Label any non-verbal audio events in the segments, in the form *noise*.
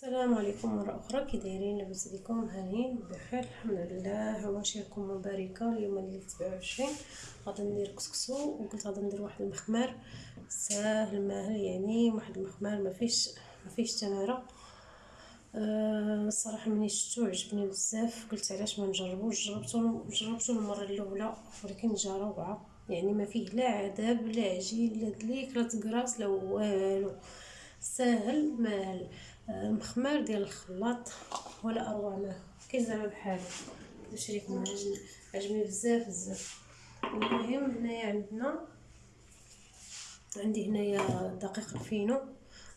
السلام عليكم مرة أخرى. كي دايرين لاباس عليكم هانيين بخير الحمد لله. عواشركم مباركة اليوم الليل سبعة وعشرين. غادي ندير كسكسو. وقلت غادي ندير واحد المخمار. ساهل ماهل يعني. واحد المخمار ما فيش ما فيش تمارة أه الصراحة مني شفتو عجبني بزاف. قلت علاش ما نجربوش؟ جربتو جربتو المرة الأولى ولكن جا روعة. يعني ما فيه لا عذاب لا عجين لا دليك لا تقراص لا والو. ساهل ماهل مخمار ديال الخلاط ولا أروع ما كاين زعما بحالو نشريكم عجبني عجبني بزاف بزاف. المهم هنايا عندنا عندي هنايا دقيق الفينو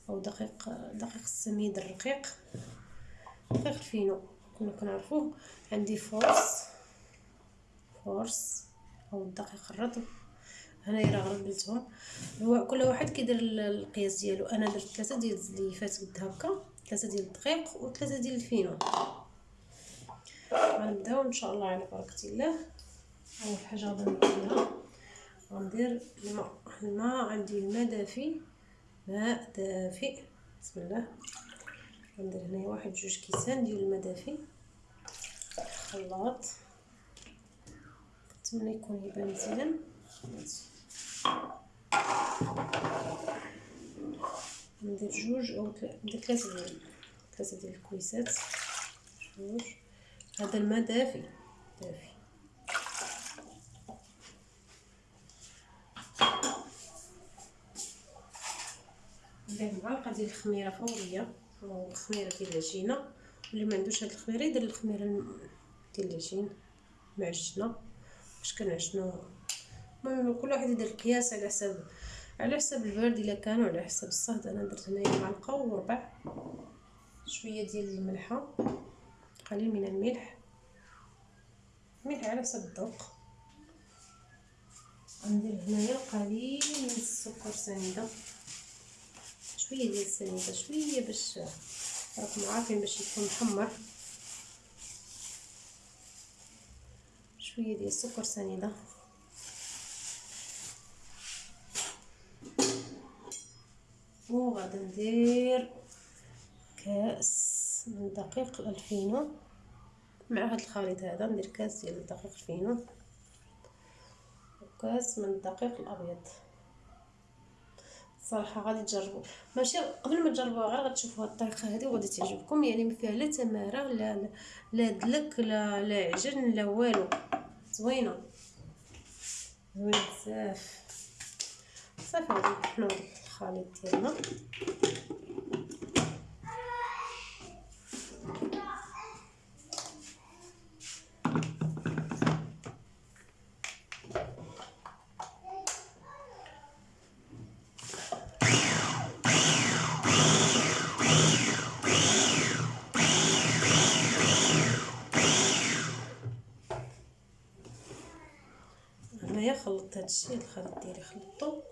أو دقيق دقيق السميد الرقيق. دقيق الفينو كنا كنعرفوه. عندي force force أو الدقيق الرطب. هنايا راه غربلتهم هو كل واحد كيدير القياس ديالو. أنا درت ثلاثة ديال الزليفات قد هكا ثلاثة ديال الدقيق وثلاثة ديال الفينو. غنبداو إن شاء الله على بركة الله. أول حاجة نديرها غندير الماء. الماء عندي الماء دافي. ماء دافئ بسم الله. غندير هنايا واحد جوج كيسان ديال الماء دافي. خلاط. نتمنى يكون يبان مزيان. ندير جوج أو ندير ثلاثة ديال ثلاثة ديال الكويسات جوج هذا الماء دافي دافي ندير معلقه ديال الخميره فوريه أو الخميره ديال العجينه واللي ما عندوش هاد الخميره يدير الخميره ديال العجين معجنه باش كنعجنو المهم كل واحد يدير القياس على حسب على حسب البرد إلا كان وعلى حسب الصهد. أنا درت هنايا معلقة وربع. شوية ديال الملحة. قليل من الملح. ملح على حسب الذوق. غندير هنايا قليل من السكر سنيدة. شوية ديال السنيدة شوية باش راكم عارفين باش يكون محمر. شوية ديال السكر سنيدة. وغادي ندير كاس من دقيق الفينو. مع هذا الخليط هذا ندير كاس ديال دقيق الفينو. وكاس من الدقيق الأبيض. صراحة غادي تجربوا ماشي قبل ما تجربوها غير غتشوفوا الطريقة هذه وغادي تعجبكم. يعني ما فيها لا تمارة لا لا دلك لا لا عجن لا والو. زوينة. زوينة بزاف. صافي غادي نحلو الخليط ديالنا هنايا خلطت هادشي الخليط ديالي خلطته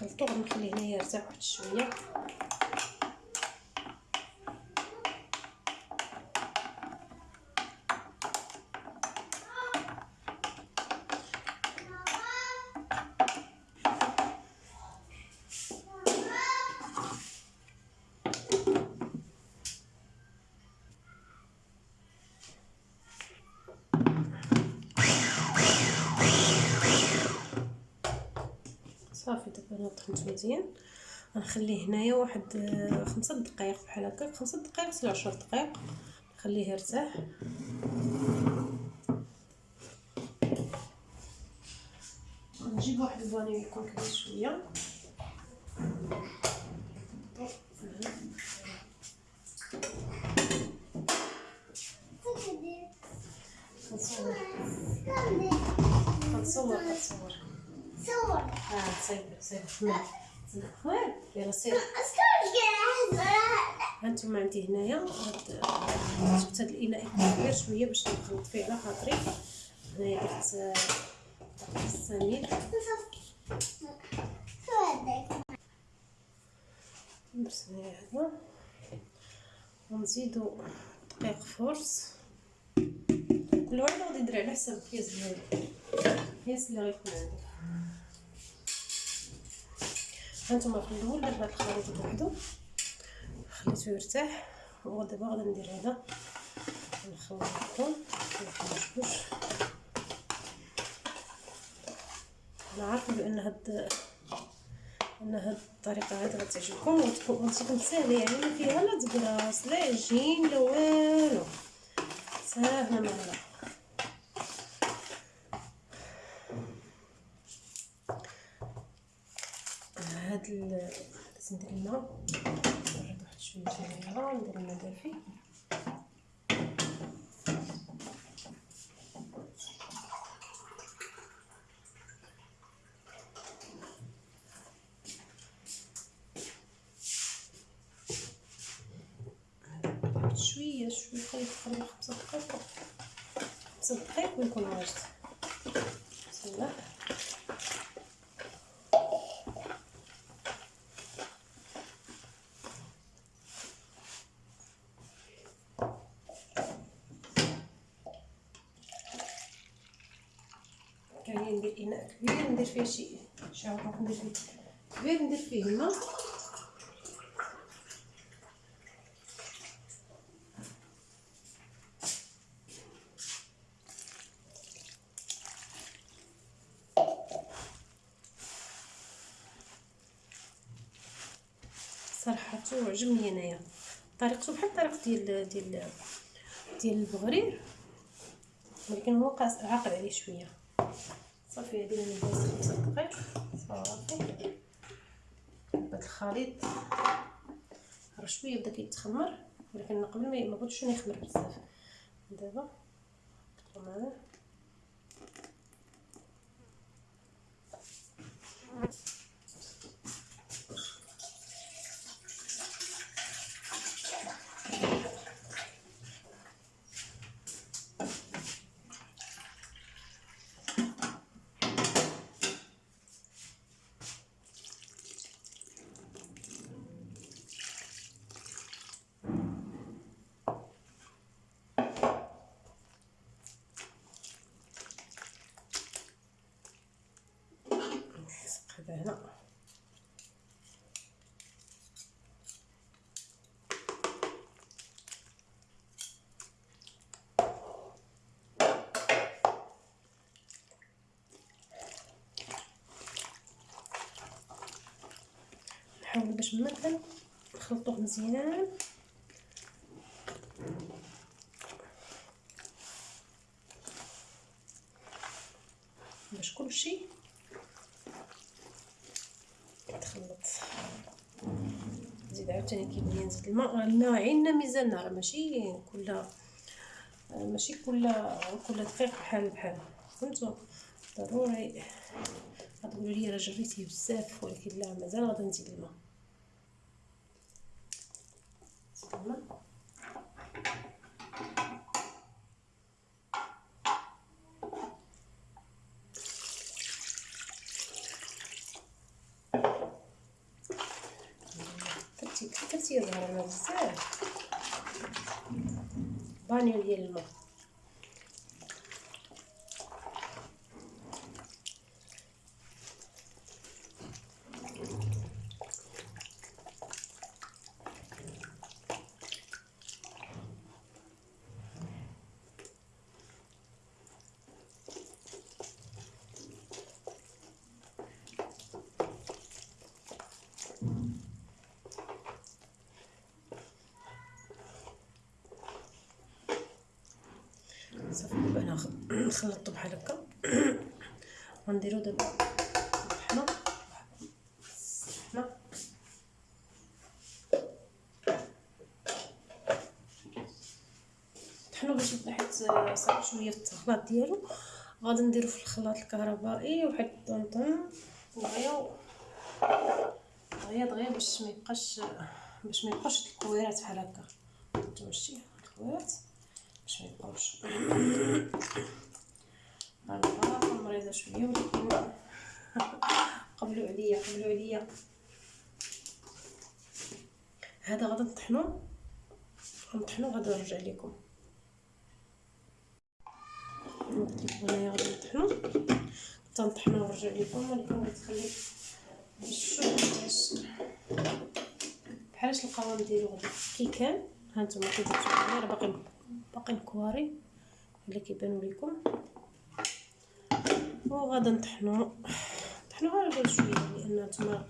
خلطو غنخليه هنايا يرتاح واحد شوية. غنخليه هنايا واحد خمسة دقائق بحال هكا. خمسة دقائق حتى عشر دقائق نخليه يرتاح. نجيب واحد الفانيل يكون كبير شوية. كنصور كنصور كنصور صور آه صيب صيب خوير يلا سير هانتوما عندي هنايا جبت هاد الإناء كبير شوية باش نخلط فيه على خاطري. هنايا درت السميد درت هنايا هذا. ونزيدو دقيق فورس. كل واحد غادي يدير على حسب الكياس ديالو الكياس اللي غيكون عندك هانتوما في الأول درت هاد الخليط بوحدو. خليتو يرتاح. ودابا غادي ندير هذا نخلطو نشوش أنا عارفة بأن هاد ان هاد الطريقة هاد غتعجبكم. وتكون سهلة يعني ما فيها لا تقراص لا عجين لا والو. ساهلة مهله هاد ال ندير الماء نزيد واحد شوية ديال الماء ندير الماء دافي. شوية شوية خليه تقريبا خمسة دقائق خمسة دقائق ويكون واجد بسم الله كاين ندير اناء كبير ندير فيه شي شعره ندير فيه. كبير ندير فيه الماء صراحة عجبني انايا طريقته بحال الطريقة ديال ديال ديال البغرير ولكن هو عاقل عليه شوية. صافي هادي من بلاص خمسة دقائق صافي. هاد الخليط راه شوية بدا كيتخمر ولكن قبل ما بغيتش يخمر بزاف. دابا نحطو معاه. هنا نحاول باش مثلا نخلطوه مزيان. باش كلشي يتخلط نزيد عاوتاني كيبني نزيد الماء. الماء عيننا ميزاننا راه ماشي كل ماشي كل كل دقيقة بحال بحال. فهمتوا؟ ضروري. غتقولوا لي راه جريتيه بزاف ولكن لا مازال غادي نزيد الماء الماء. كثرتي يظهر لنا بزاف بانيو ديال الماء صافي دابا أنا خلطته بحال هكا. غنديرو دابا الطحنه الطحنه باش حيت صعب شوية في الخلاط ديالو. غادي نديرو في الخلاط الكهربائي واحد الطنطون دغيا دغيا دغيا باش ما يبقاش باش ما يبقاش الكويرات بحال هكا. نتوما شتي الكويرات. باش ما يبقاوش الغلطه مريضه شوية ولكن قبلوا عليا قبلوا عليا هذا غادي نطحنو غنطحنو غادي نرجع لكم انايا غادي نطحنو تنطحنو ونرجع لكم ولكن غتخلي شوف بحالاش القوام ديالو غادي كي كان ها نتوما كتشوفوا راه باقي باقي مكواري اللي كيبانوا لكم وغادا نطحنو. نطحنو غير شوية لأن نتوما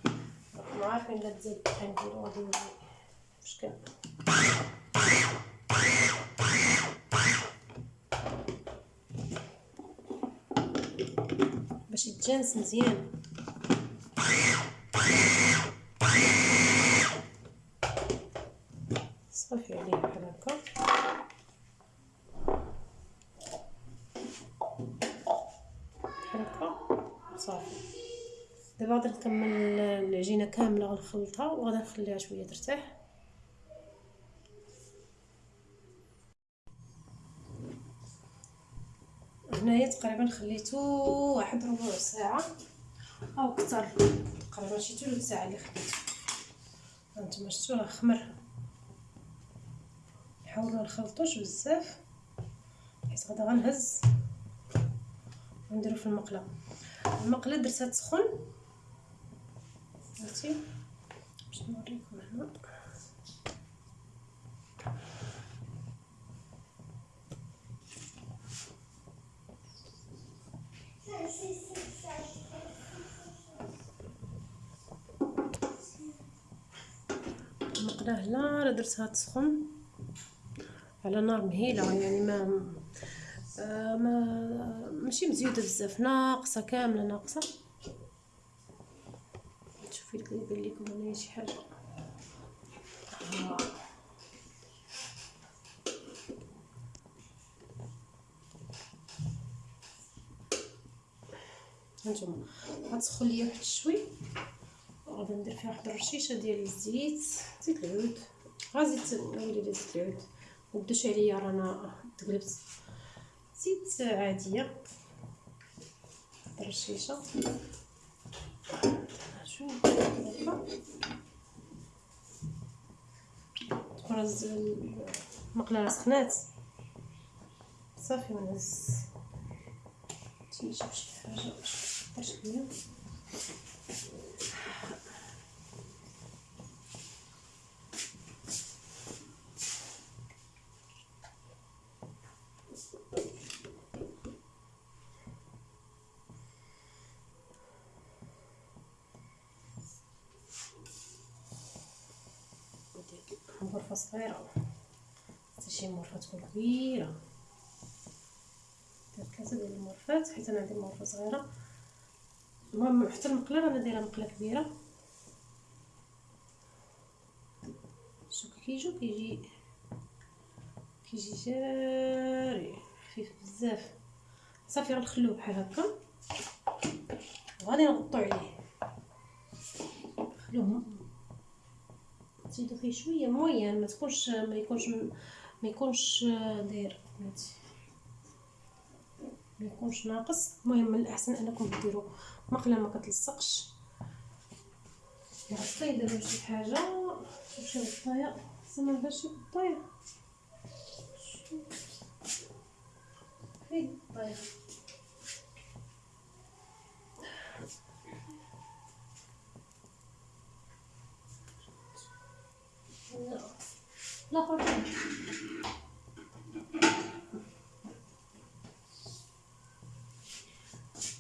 راكم عارفين لا تزيد الطحين ديالو غادي يولي مشكل باش يتجانس مزيان صافي عليه بحال هكا بحال هكا صافي دابا غادي نكمل العجينه كاملة غنخلطها وغادي نخليها شوية ترتاح. هنايا تقريبا خليتو واحد ربع ساعة أو أكثر تقريبا شي ثلث ساعة اللي خليتو هانتوما شفتو راه خمر. نحاول ما نخلطوش بزاف حيت غادا غنهز ونديرو في المقلة. المقلة درتها تسخن. عرفتي باش نوريكم هنا المقله راه درتها تسخن على نار مهيلة يعني ما آه ما ماشي مزيودة بزاف. ناقصة كاملة ناقصة. شوفي لك يبان لكم هنايا شي حاجة. هانتوما غتسخن ليا واحد شوي. غادي ندير فيها واحد الرشيشة ديال الزيت. زيت العود. غا زيت ويلي زيت العود. وبداش عليا رانا تقلبت زيت عادية. الرشيشة. هكا تكون المقله سخنات صافي ونهز تنجيب شي حاجة. باش شوية غرفة صغيرة. شي مرفة تكون كبيرة. درت ثلاثة ديال المرفات حيت أنا عندي مرفة صغيرة. المهم حتى المقلة رانا دايرة مقلة كبيرة. شوف كيجو كيجي كيجي جاري. خفيف بزاف. صافي غنخلوه بحال هكا. وغادي نغطو عليه. نخلوه تزيدو فيه شوية موين ما تكونش ما يكونش ما يكونش داير ما يكونش ناقص المهم من الاحسن انكم ديروا مقله ما كتلصقش غطي دابا شي حاجة شي غطايه زعما باش شي غطايه فين غطايه لا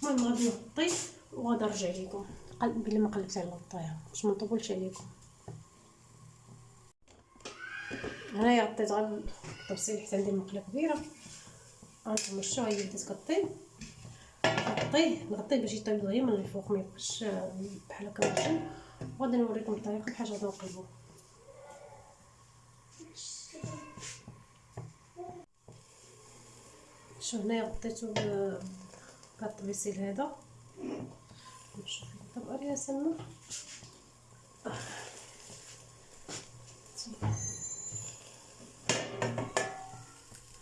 المهم غادي نغطي وغادي نرجع لكم بلي ما قلبت على الغطايه باش ما نطولش عليكم. هنايا غطيت غير التبصيل حيت عندي المقله كبيرة. شتو هي بدات كطيب نغطيه نغطيه باش يطيب دغيا من الفوق ما يبقاش بحال هكا معجن وغادي نوريكم الطريقة بحال غادي نقلبو شوف هنايا غطيتو بالطبيسيل هذا. نشوف طبقه يا سلمى.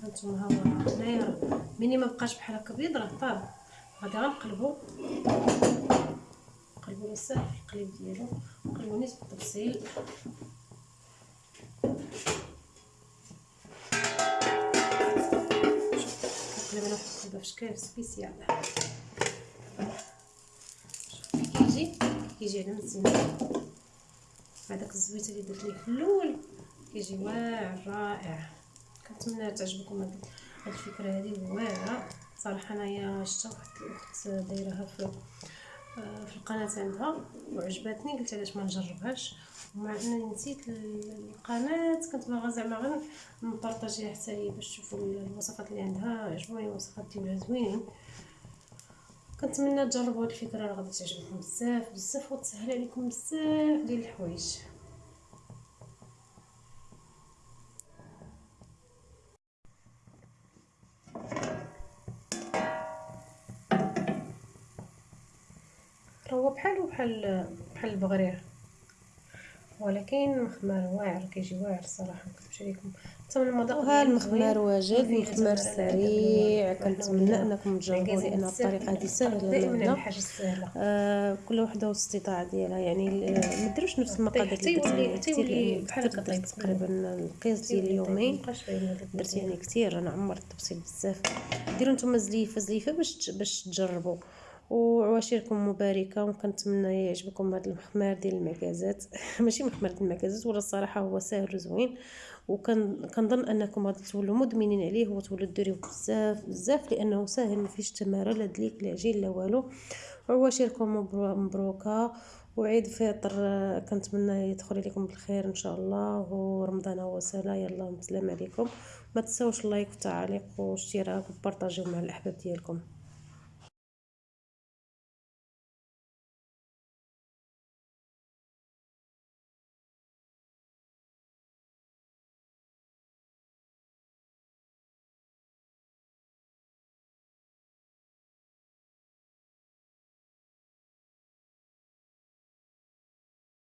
هانتوما ها هو هنايا ملي ما بقاش بحال هكا بيض راه طاب. غادي غنقلبو. نقلبو بزاف القليب ديالو. نقلبو نيت بالتفصيل واحد في شكل سبيسيال كيجي كيجي على مزيان هذاك الزويته اللي درت ليه في الأول كيجي واعر رائع كنتمنى تعجبكم هاد الفكرة هذه واعره صراحة انايا شفت واحد الاخت دايرها في في القناة عندها وعجبتني قلت علاش ما نجربهاش. ومع أنني نسيت القناة كنت باغا زعما غير نبارطاجيها حتى هي باش تشوفوا الوصفات اللي عندها. عجبوني الوصفات ديالها زوينين كنتمنى تجربوا هاد الفكرة راه غادي تعجبكم بزاف بزاف وتسهل عليكم بزاف ديال الحوايج. هو بحال بحال بحال البغرير ولكن مخمر واعر كيجي واعر الصراحة مكتبش عليكم. حتى من المذاق وها المخمر واجد مخمر سريع. كنتمنى أنكم تجربوا لأن الطريقة هذه سهله دائما الحاجة السهلة. آه كل وحدة والاستطاعه ديالها. يعني ما ديروش نفس المقادير اللي كثير بحال هكا تقريبا القياس ديال اليومين درت يعني كثير أنا عمرت التفصيل بزاف. ديروا نتوما زليفه زليفة باش باش تجربوا. وعواشركم مباركة وكنتمنى يعجبكم هذا المخمار ديال المكازات. *laughs* ماشي مخمار ديال المكازات ولا الصراحة هو ساهل وزوين. وكنظن أنكم غادي تولوا مدمنين عليه وتولوا ديريوه بزاف بزاف لأنه ساهل ما فيش تمارة لا دليك لا عجين لا والو. عواشركم مبروكة. وعيد فطر كنتمنى يدخل عليكم بالخير إن شاء الله. ورمضان هو سهله يلا السلام عليكم. ما تنساوش اللايك والتعليق والاشتراك وبارطاجيو مع الأحباب ديالكم.